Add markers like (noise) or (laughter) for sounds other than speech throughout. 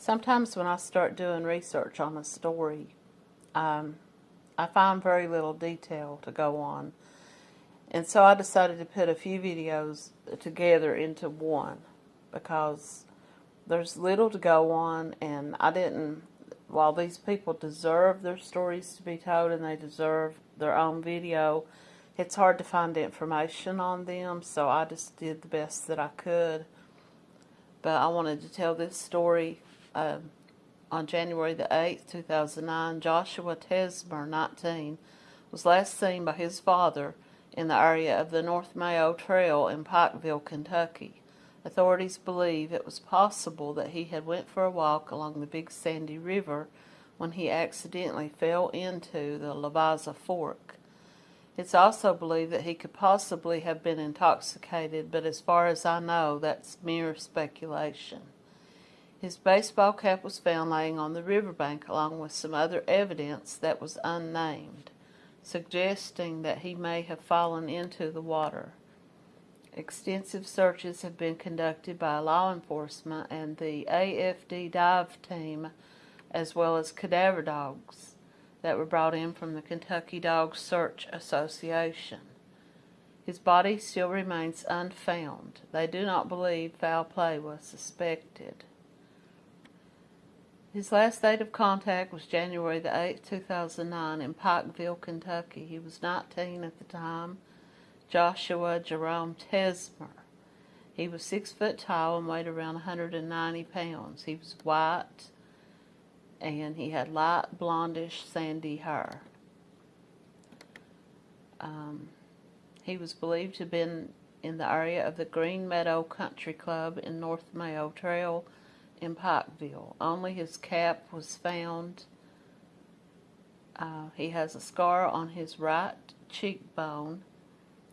Sometimes when I start doing research on a story, um, I find very little detail to go on. And so I decided to put a few videos together into one because there's little to go on and I didn't, while these people deserve their stories to be told and they deserve their own video, it's hard to find information on them so I just did the best that I could. But I wanted to tell this story uh, on January the 8th, 2009, Joshua Tesmer, 19, was last seen by his father in the area of the North Mayo Trail in Pikeville, Kentucky. Authorities believe it was possible that he had went for a walk along the Big Sandy River when he accidentally fell into the Levisa Fork. It's also believed that he could possibly have been intoxicated, but as far as I know, that's mere speculation. His baseball cap was found laying on the riverbank along with some other evidence that was unnamed, suggesting that he may have fallen into the water. Extensive searches have been conducted by law enforcement and the AFD dive team, as well as cadaver dogs that were brought in from the Kentucky Dog Search Association. His body still remains unfound. They do not believe foul play was suspected. His last date of contact was January the 8th, 2009 in Pikeville, Kentucky. He was 19 at the time. Joshua Jerome Tesmer. He was six foot tall and weighed around 190 pounds. He was white and he had light blondish sandy hair. Um, he was believed to have been in the area of the Green Meadow Country Club in North Mayo Trail in Pikeville. Only his cap was found. Uh, he has a scar on his right cheekbone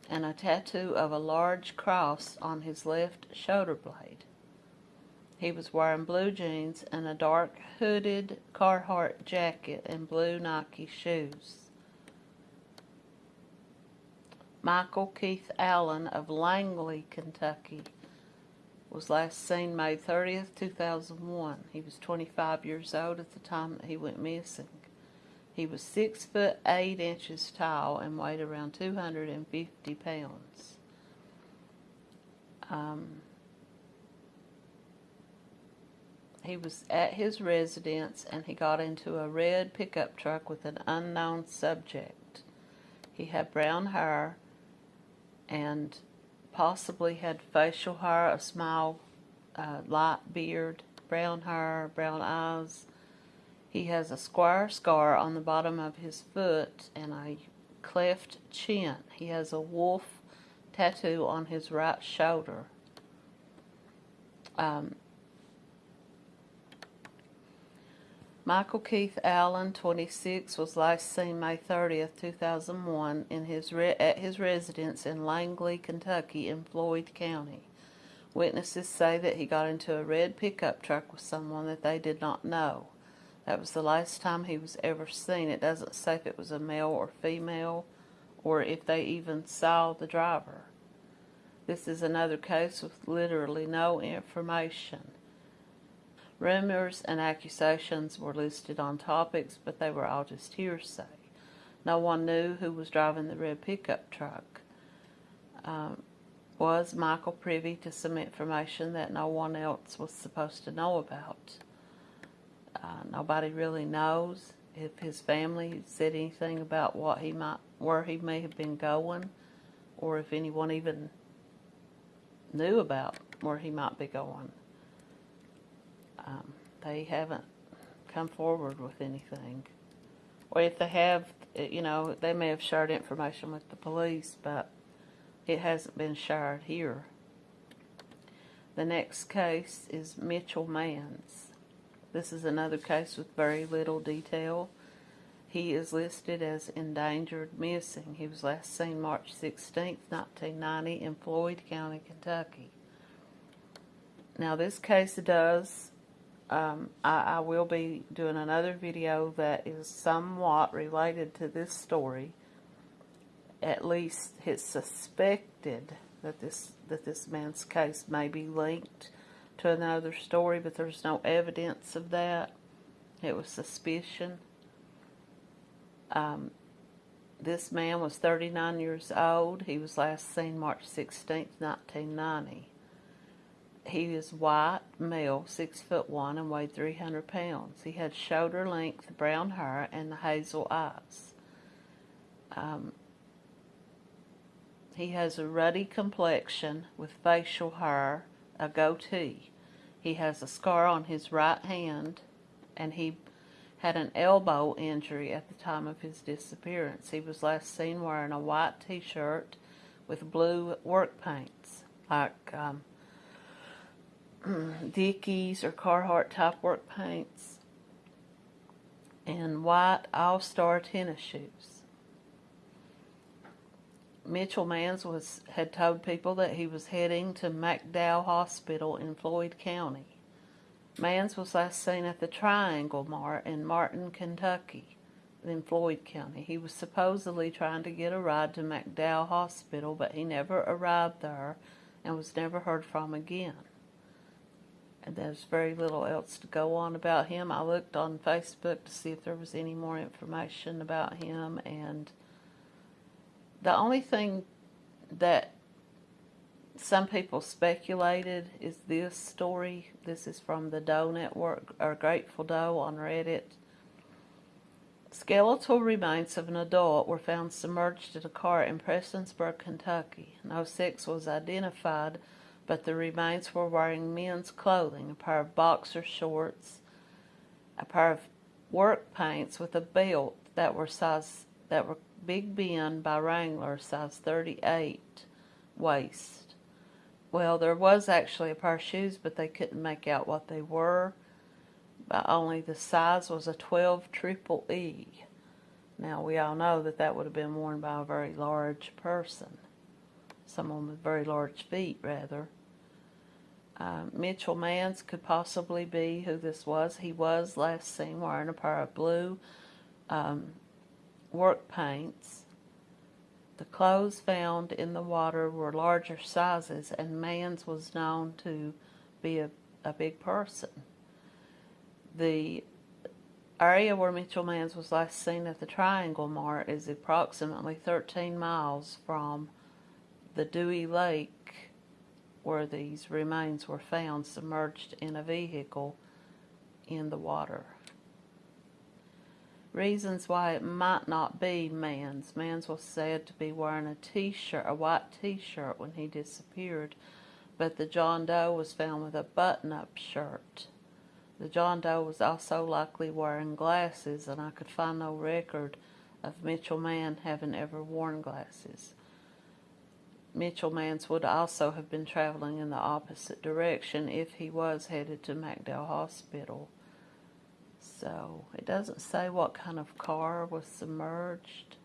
and a tattoo of a large cross on his left shoulder blade. He was wearing blue jeans and a dark hooded Carhartt jacket and blue Nike shoes. Michael Keith Allen of Langley, Kentucky was last seen May 30th, 2001. He was 25 years old at the time that he went missing. He was 6 foot 8 inches tall and weighed around 250 pounds. Um, he was at his residence and he got into a red pickup truck with an unknown subject. He had brown hair and possibly had facial hair, a small uh, light beard, brown hair, brown eyes. He has a square scar on the bottom of his foot and a cleft chin. He has a wolf tattoo on his right shoulder. Um, Michael Keith Allen, 26, was last seen May 30th, 2001, in his at his residence in Langley, Kentucky, in Floyd County. Witnesses say that he got into a red pickup truck with someone that they did not know. That was the last time he was ever seen. It doesn't say if it was a male or female, or if they even saw the driver. This is another case with literally no information. Rumors and accusations were listed on topics, but they were all just hearsay. No one knew who was driving the red pickup truck. Um, was Michael privy to some information that no one else was supposed to know about? Uh, nobody really knows if his family said anything about what he might, where he may have been going, or if anyone even knew about where he might be going um, they haven't come forward with anything. Or if they have, you know, they may have shared information with the police, but it hasn't been shared here. The next case is Mitchell Mans. This is another case with very little detail. He is listed as endangered missing. He was last seen March 16, 1990 in Floyd County, Kentucky. Now this case does um, I, I, will be doing another video that is somewhat related to this story. At least it's suspected that this that this man's case may be linked to another story, but there's no evidence of that. It was suspicion. Um, this man was 39 years old. He was last seen March 16, 1990. He is white, male, six foot one, and weighed 300 pounds. He had shoulder length brown hair and hazel eyes. Um, he has a ruddy complexion with facial hair, a goatee. He has a scar on his right hand, and he had an elbow injury at the time of his disappearance. He was last seen wearing a white t-shirt with blue work paints, like um, (clears throat) Dickies or Carhartt type work paints, and white all-star tennis shoes. Mitchell Mans was had told people that he was heading to McDowell Hospital in Floyd County. Mans was last seen at the Triangle Mart in Martin, Kentucky, in Floyd County. He was supposedly trying to get a ride to McDowell Hospital, but he never arrived there and was never heard from again. There's very little else to go on about him. I looked on Facebook to see if there was any more information about him, and the only thing that some people speculated is this story. This is from the Doe Network, or Grateful Doe on Reddit. Skeletal remains of an adult were found submerged in a car in Prestonsburg, Kentucky. No sex was identified, but the remains were wearing men's clothing, a pair of boxer shorts, a pair of work pants with a belt that were size that were Big Ben by Wrangler, size 38 waist. Well, there was actually a pair of shoes, but they couldn't make out what they were. But only the size was a 12 triple E. Now, we all know that that would have been worn by a very large person. Someone with very large feet, rather. Uh, Mitchell Mans could possibly be who this was. He was last seen wearing a pair of blue um, work paints. The clothes found in the water were larger sizes, and Mans was known to be a, a big person. The area where Mitchell Mans was last seen at the Triangle Mart is approximately 13 miles from the Dewey Lake where these remains were found submerged in a vehicle in the water. Reasons why it might not be Mans. Mans was said to be wearing a t-shirt, a white t-shirt when he disappeared, but the John Doe was found with a button-up shirt. The John Doe was also likely wearing glasses, and I could find no record of Mitchell Mann having ever worn glasses. Mitchell Mans would also have been traveling in the opposite direction if he was headed to McDowell Hospital. So it doesn't say what kind of car was submerged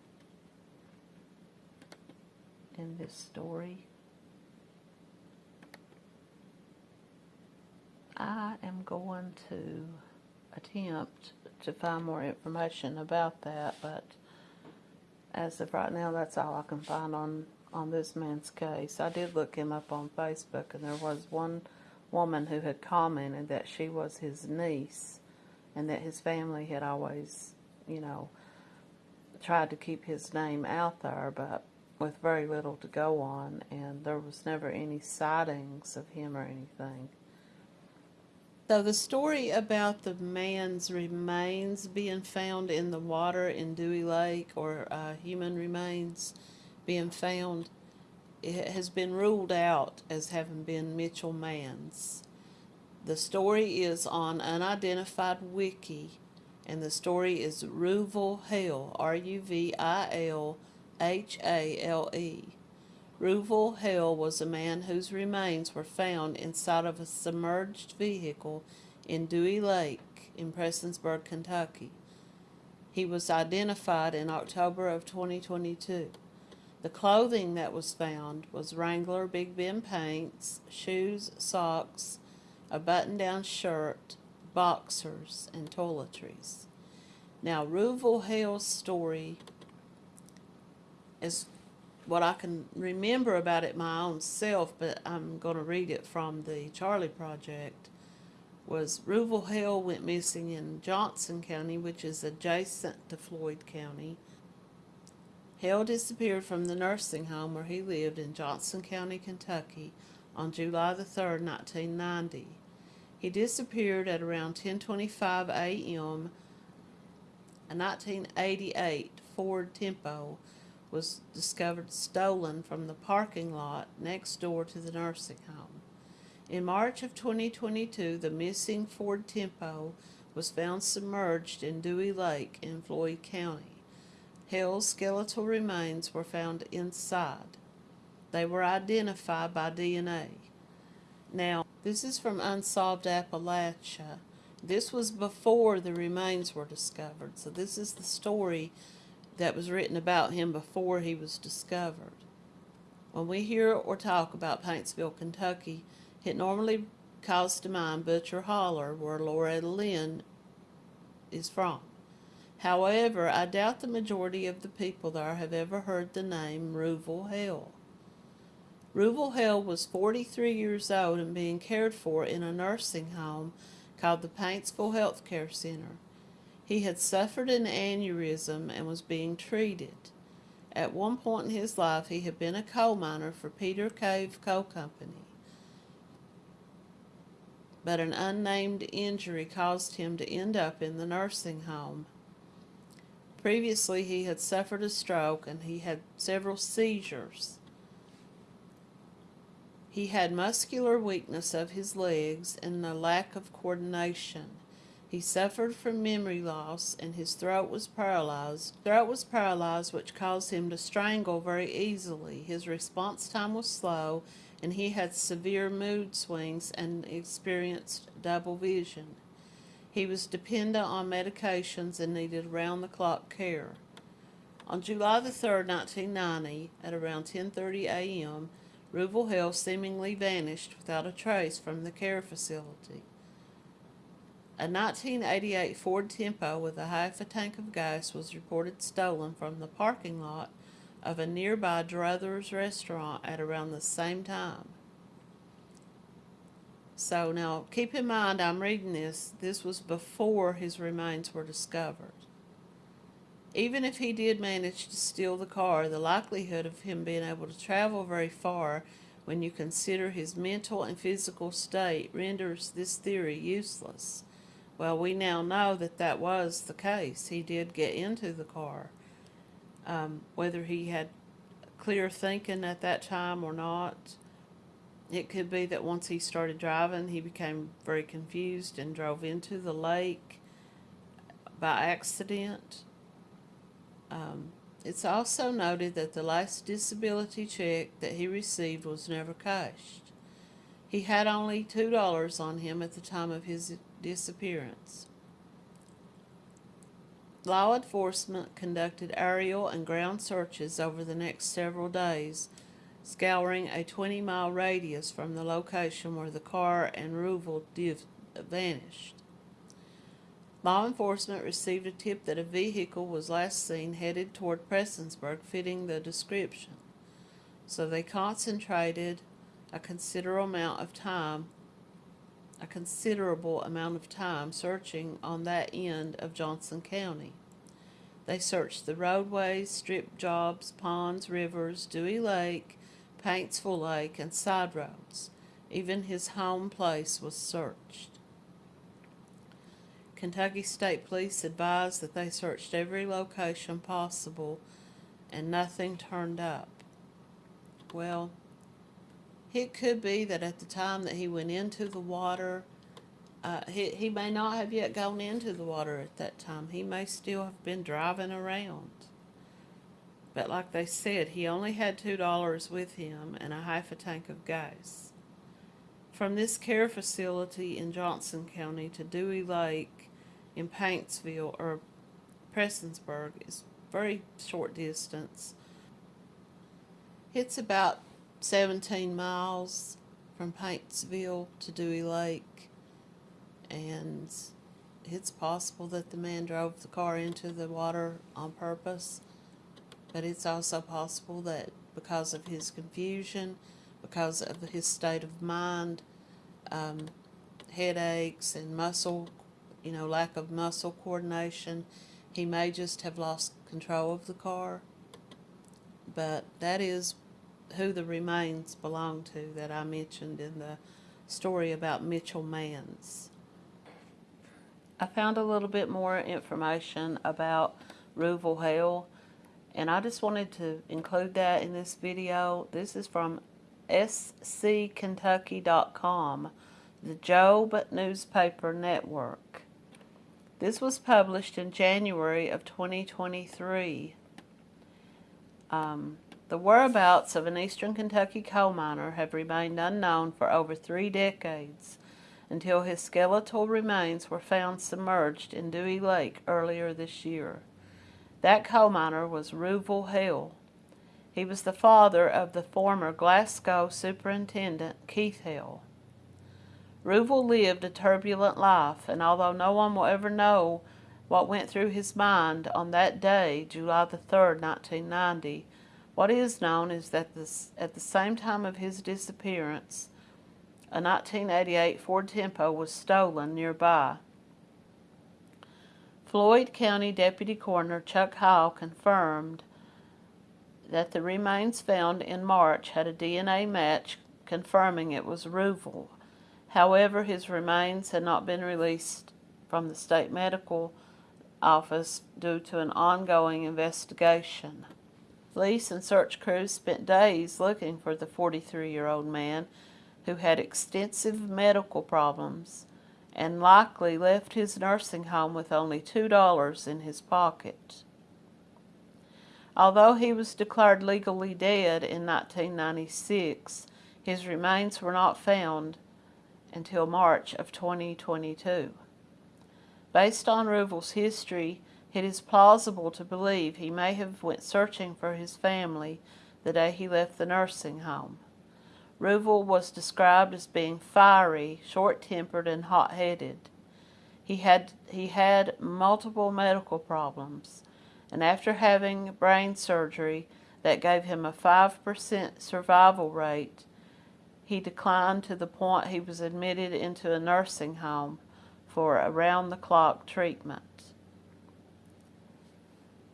in this story. I am going to attempt to find more information about that, but as of right now, that's all I can find on, on this man's case. I did look him up on Facebook, and there was one woman who had commented that she was his niece and that his family had always, you know, tried to keep his name out there, but with very little to go on, and there was never any sightings of him or anything. So the story about the man's remains being found in the water in Dewey Lake, or uh, human remains being found, it has been ruled out as having been Mitchell Mann's. The story is on Unidentified Wiki, and the story is Ruvile Hale, R-U-V-I-L-H-A-L-E. Ruvile Hale was a man whose remains were found inside of a submerged vehicle in Dewey Lake in Prestonsburg, Kentucky. He was identified in October of 2022. The clothing that was found was Wrangler Big Ben paints, shoes, socks, a button-down shirt, boxers, and toiletries. Now, Ruvile Hale's story is what I can remember about it my own self, but I'm going to read it from the Charley Project. Was Ruval Hale went missing in Johnson County, which is adjacent to Floyd County. Hale disappeared from the nursing home where he lived in Johnson County, Kentucky, on July the 3rd, 1990. He disappeared at around 10:25 a.m. A 1988 Ford Tempo was discovered stolen from the parking lot next door to the nursing home. In March of 2022, the missing Ford Tempo was found submerged in Dewey Lake in Floyd County. Hale's skeletal remains were found inside. They were identified by DNA. Now, this is from Unsolved Appalachia. This was before the remains were discovered, so this is the story that was written about him before he was discovered. When we hear or talk about Paintsville, Kentucky, it normally calls to mind Butcher Holler, where Loretta Lynn is from. However, I doubt the majority of the people there have ever heard the name Ruval Hale. Ruval Hale was 43 years old and being cared for in a nursing home called the Paintsville Health Care Center. He had suffered an aneurysm and was being treated. At one point in his life, he had been a coal miner for Peter Cave Coal Company but an unnamed injury caused him to end up in the nursing home. Previously, he had suffered a stroke and he had several seizures. He had muscular weakness of his legs and a lack of coordination. He suffered from memory loss and his throat was paralyzed. Throat was paralyzed which caused him to strangle very easily. His response time was slow and he had severe mood swings and experienced double vision. He was dependent on medications and needed round-the-clock care. On July the 3rd, 1990, at around 10.30 a.m., Ruval Hale seemingly vanished without a trace from the care facility. A 1988 Ford Tempo with a half a tank of gas was reported stolen from the parking lot of a nearby Druthers restaurant at around the same time. So now keep in mind I'm reading this, this was before his remains were discovered. Even if he did manage to steal the car, the likelihood of him being able to travel very far when you consider his mental and physical state renders this theory useless. Well, we now know that that was the case. He did get into the car um, whether he had clear thinking at that time or not. It could be that once he started driving, he became very confused and drove into the lake by accident. Um, it's also noted that the last disability check that he received was never cashed. He had only $2 on him at the time of his disappearance. Law enforcement conducted aerial and ground searches over the next several days, scouring a 20 mile radius from the location where the car and Ruval vanished. Law enforcement received a tip that a vehicle was last seen headed toward Prestonsburg fitting the description. So they concentrated a considerable amount of time a considerable amount of time searching on that end of Johnson County. They searched the roadways, strip jobs, ponds, rivers, Dewey Lake, Paintsville Lake, and side roads. Even his home place was searched. Kentucky State Police advised that they searched every location possible and nothing turned up. Well, it could be that at the time that he went into the water, uh, he, he may not have yet gone into the water at that time. He may still have been driving around. But like they said, he only had $2 with him and a half a tank of gas. From this care facility in Johnson County to Dewey Lake in Paintsville or Prestonsburg is very short distance. It's about 17 miles from Paintsville to Dewey Lake, and it's possible that the man drove the car into the water on purpose, but it's also possible that because of his confusion, because of his state of mind, um, headaches and muscle, you know, lack of muscle coordination. He may just have lost control of the car. But that is who the remains belong to that I mentioned in the story about Mitchell Mans. I found a little bit more information about Rouville Hale and I just wanted to include that in this video. This is from sckentucky.com, the Jobe Newspaper Network. This was published in January of 2023. Um, the whereabouts of an eastern Kentucky coal miner have remained unknown for over three decades until his skeletal remains were found submerged in Dewey Lake earlier this year. That coal miner was Rouville Hale. He was the father of the former Glasgow superintendent Keith Hale. Rouville lived a turbulent life, and although no one will ever know what went through his mind on that day, July the 3rd, 1990, what is known is that this, at the same time of his disappearance, a 1988 Ford Tempo was stolen nearby. Floyd County Deputy Coroner Chuck Hall confirmed that the remains found in March had a DNA match confirming it was Rouville. However, his remains had not been released from the state medical office due to an ongoing investigation. Police and search crews spent days looking for the 43-year-old man who had extensive medical problems and likely left his nursing home with only $2 in his pocket. Although he was declared legally dead in 1996, his remains were not found until March of 2022. Based on Rouville's history, it is plausible to believe he may have went searching for his family the day he left the nursing home. Rouville was described as being fiery, short-tempered, and hot-headed. He had, he had multiple medical problems, and after having brain surgery that gave him a 5% survival rate, he declined to the point he was admitted into a nursing home for around-the-clock treatment.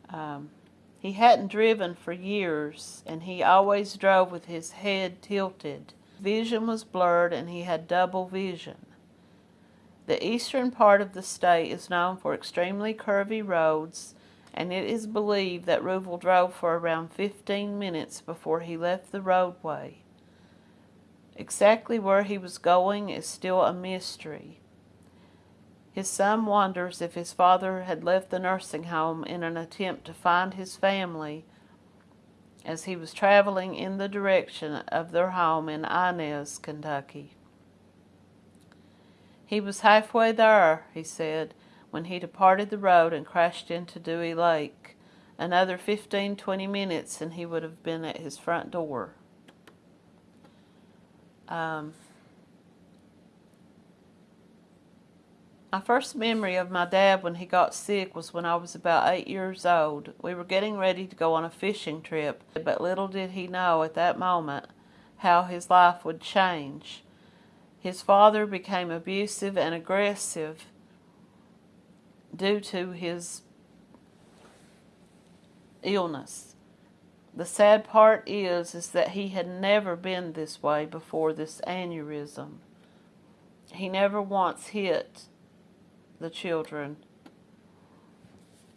Um, he hadn't driven for years, and he always drove with his head tilted. Vision was blurred, and he had double vision. The eastern part of the state is known for extremely curvy roads, and it is believed that Rouville drove for around 15 minutes before he left the roadway. Exactly where he was going is still a mystery. His son wonders if his father had left the nursing home in an attempt to find his family as he was traveling in the direction of their home in Inez, Kentucky. He was halfway there, he said, when he departed the road and crashed into Dewey Lake. Another fifteen, twenty minutes and he would have been at his front door. Um, My first memory of my dad when he got sick was when I was about eight years old. We were getting ready to go on a fishing trip, but little did he know at that moment how his life would change. His father became abusive and aggressive due to his illness. The sad part is, is that he had never been this way before this aneurysm. He never once hit the children.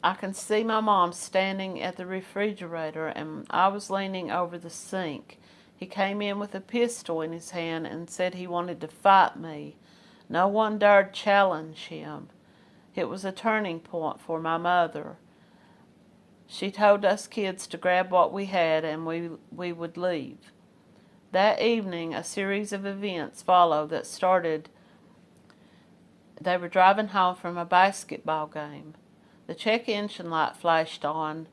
I can see my mom standing at the refrigerator and I was leaning over the sink. He came in with a pistol in his hand and said he wanted to fight me. No one dared challenge him. It was a turning point for my mother. She told us kids to grab what we had and we, we would leave. That evening, a series of events followed that started they were driving home from a basketball game. The check engine light flashed on,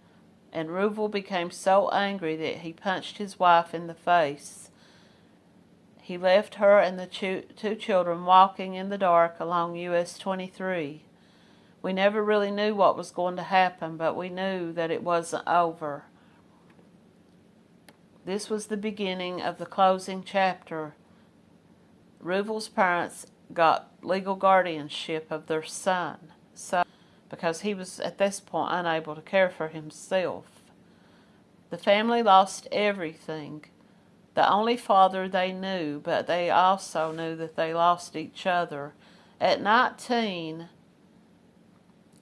and Rouville became so angry that he punched his wife in the face. He left her and the two children walking in the dark along US 23. We never really knew what was going to happen, but we knew that it wasn't over. This was the beginning of the closing chapter. Ruvel's parents got legal guardianship of their son, so because he was at this point unable to care for himself. The family lost everything. The only father they knew, but they also knew that they lost each other. At 19,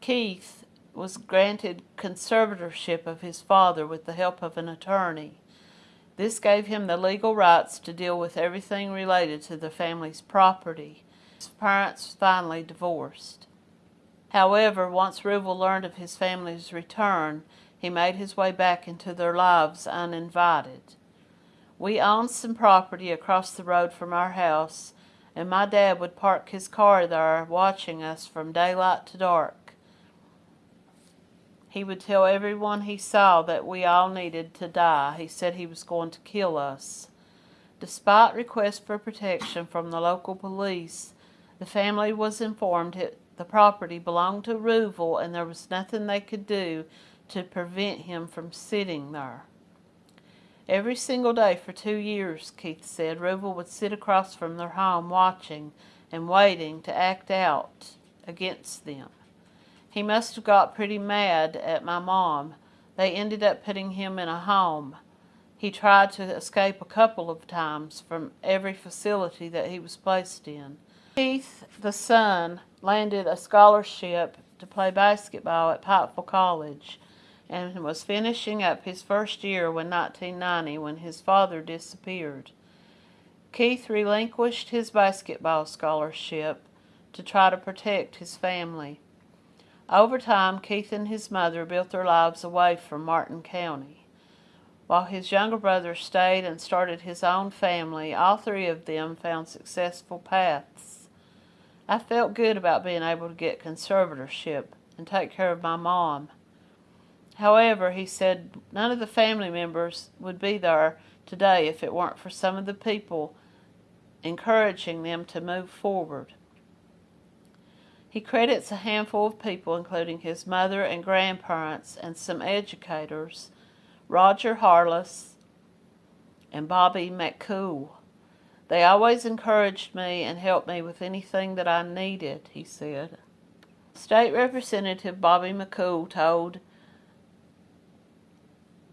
Keith was granted conservatorship of his father with the help of an attorney. This gave him the legal rights to deal with everything related to the family's property. His parents finally divorced. However, once Ruvel learned of his family's return, he made his way back into their lives uninvited. We owned some property across the road from our house, and my dad would park his car there watching us from daylight to dark. He would tell everyone he saw that we all needed to die. He said he was going to kill us. Despite requests for protection from the local police, the family was informed it, the property belonged to Ruvel and there was nothing they could do to prevent him from sitting there. Every single day for two years, Keith said, Ruvel would sit across from their home watching and waiting to act out against them. He must have got pretty mad at my mom. They ended up putting him in a home. He tried to escape a couple of times from every facility that he was placed in. Keith, the son, landed a scholarship to play basketball at Pikeville College and was finishing up his first year when 1990 when his father disappeared. Keith relinquished his basketball scholarship to try to protect his family. Over time, Keith and his mother built their lives away from Martin County. While his younger brother stayed and started his own family, all three of them found successful paths. I felt good about being able to get conservatorship and take care of my mom. However, he said none of the family members would be there today if it weren't for some of the people encouraging them to move forward. He credits a handful of people, including his mother and grandparents and some educators, Roger Harless and Bobby McCool. They always encouraged me and helped me with anything that I needed, he said. State Representative Bobby McCool told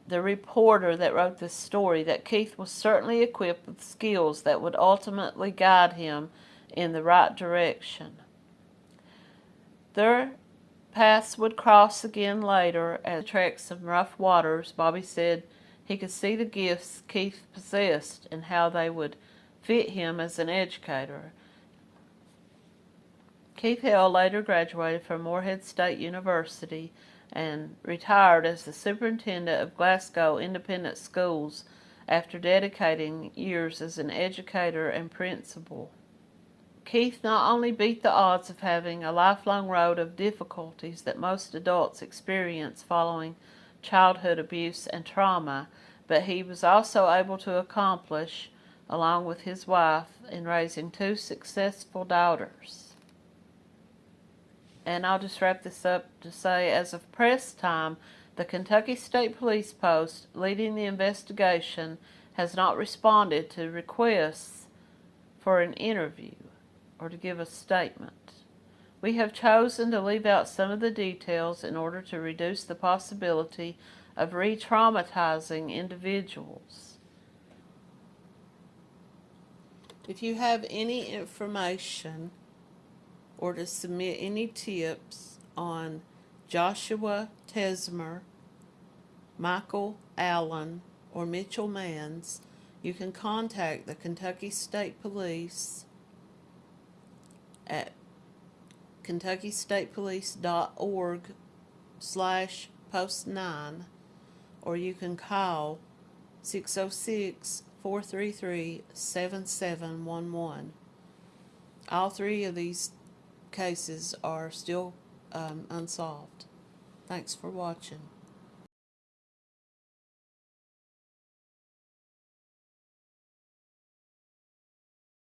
the reporter that wrote this story that Keith was certainly equipped with skills that would ultimately guide him in the right direction. Their paths would cross again later as trek some rough waters. Bobby said he could see the gifts Keith possessed and how they would fit him as an educator. Keith Hale later graduated from Morehead State University and retired as the superintendent of Glasgow Independent Schools after dedicating years as an educator and principal. Keith not only beat the odds of having a lifelong road of difficulties that most adults experience following childhood abuse and trauma, but he was also able to accomplish, along with his wife, in raising two successful daughters. And I'll just wrap this up to say, as of press time, the Kentucky State Police Post leading the investigation has not responded to requests for an interview or to give a statement. We have chosen to leave out some of the details in order to reduce the possibility of re-traumatizing individuals. If you have any information or to submit any tips on Joshua Tesmer, Michael Allen, or Mitchell Mans, you can contact the Kentucky State Police at kentuckystatepolice.org slash post 9 or you can call oh 606-433-7711. All three of these cases are still um, unsolved. Thanks for watching.